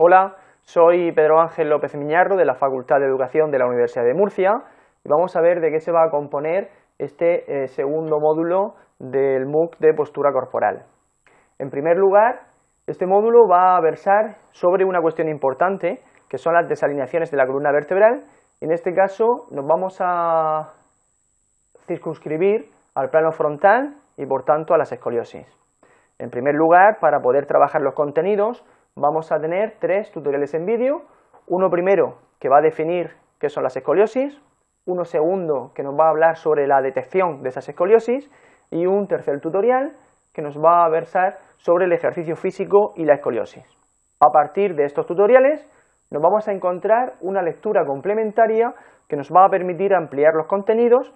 Hola, soy Pedro Ángel López Miñarro de la Facultad de Educación de la Universidad de Murcia y vamos a ver de qué se va a componer este eh, segundo módulo del MOOC de postura corporal. En primer lugar, este módulo va a versar sobre una cuestión importante que son las desalineaciones de la columna vertebral en este caso nos vamos a circunscribir al plano frontal y por tanto a las escoliosis. En primer lugar, para poder trabajar los contenidos, vamos a tener tres tutoriales en vídeo, uno primero que va a definir qué son las escoliosis, uno segundo que nos va a hablar sobre la detección de esas escoliosis y un tercer tutorial que nos va a versar sobre el ejercicio físico y la escoliosis. A partir de estos tutoriales nos vamos a encontrar una lectura complementaria que nos va a permitir ampliar los contenidos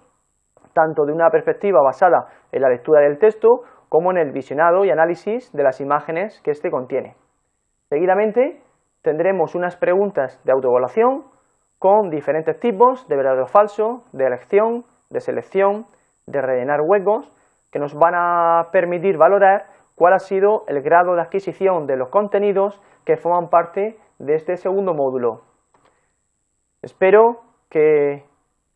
tanto de una perspectiva basada en la lectura del texto como en el visionado y análisis de las imágenes que éste contiene. Seguidamente tendremos unas preguntas de autoevaluación con diferentes tipos de verdadero o falso, de elección, de selección, de rellenar huecos, que nos van a permitir valorar cuál ha sido el grado de adquisición de los contenidos que forman parte de este segundo módulo. Espero que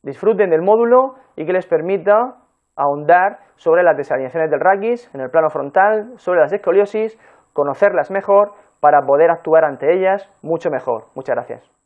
disfruten del módulo y que les permita ahondar sobre las desalineaciones del raquis en el plano frontal, sobre las escoliosis, conocerlas mejor para poder actuar ante ellas mucho mejor. Muchas gracias.